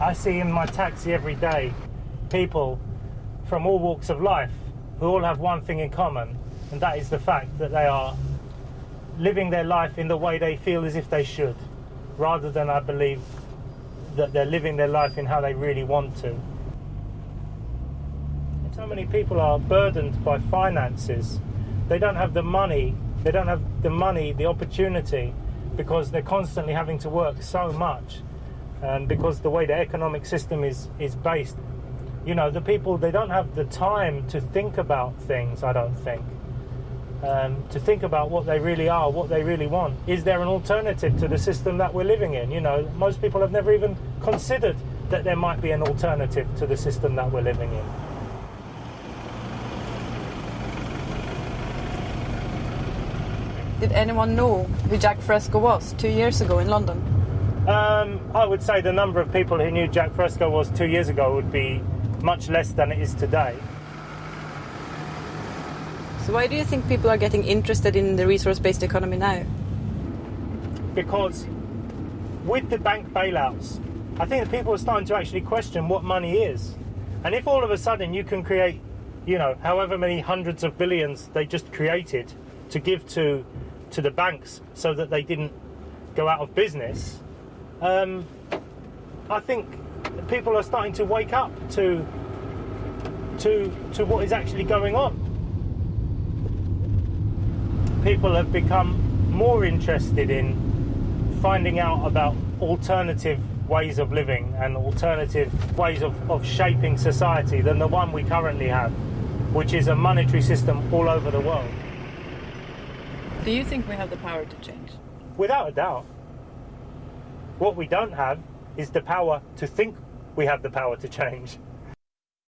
I see in my taxi every day people from all walks of life who all have one thing in common, and that is the fact that they are living their life in the way they feel as if they should, rather than, I believe, that they're living their life in how they really want to. So many people are burdened by finances. They don't have the money, they don't have the money, the opportunity, because they're constantly having to work so much. And because the way the economic system is, is based, you know, the people, they don't have the time to think about things, I don't think. Um, to think about what they really are, what they really want. Is there an alternative to the system that we're living in? You know, most people have never even considered that there might be an alternative to the system that we're living in. Did anyone know who Jacque Fresco was two years ago in London? Um, I would say the number of people who knew Jacque Fresco was two years ago would be much less than it is today. So why do you think people are getting interested in the resource-based economy now? Because with the bank bailouts, I think that people are starting to actually question what money is. And if all of a sudden you can create, you know, however many hundreds of billions they just created to give to to the banks so that they didn't go out of business, um, I think people are starting to wake up to to to what is actually going on. People have become more interested in finding out about alternative ways of living and alternative ways of, of shaping society than the one we currently have, which is a monetary system all over the world. Do you think we have the power to change? Without a doubt. What we don't have is the power to think we have the power to change.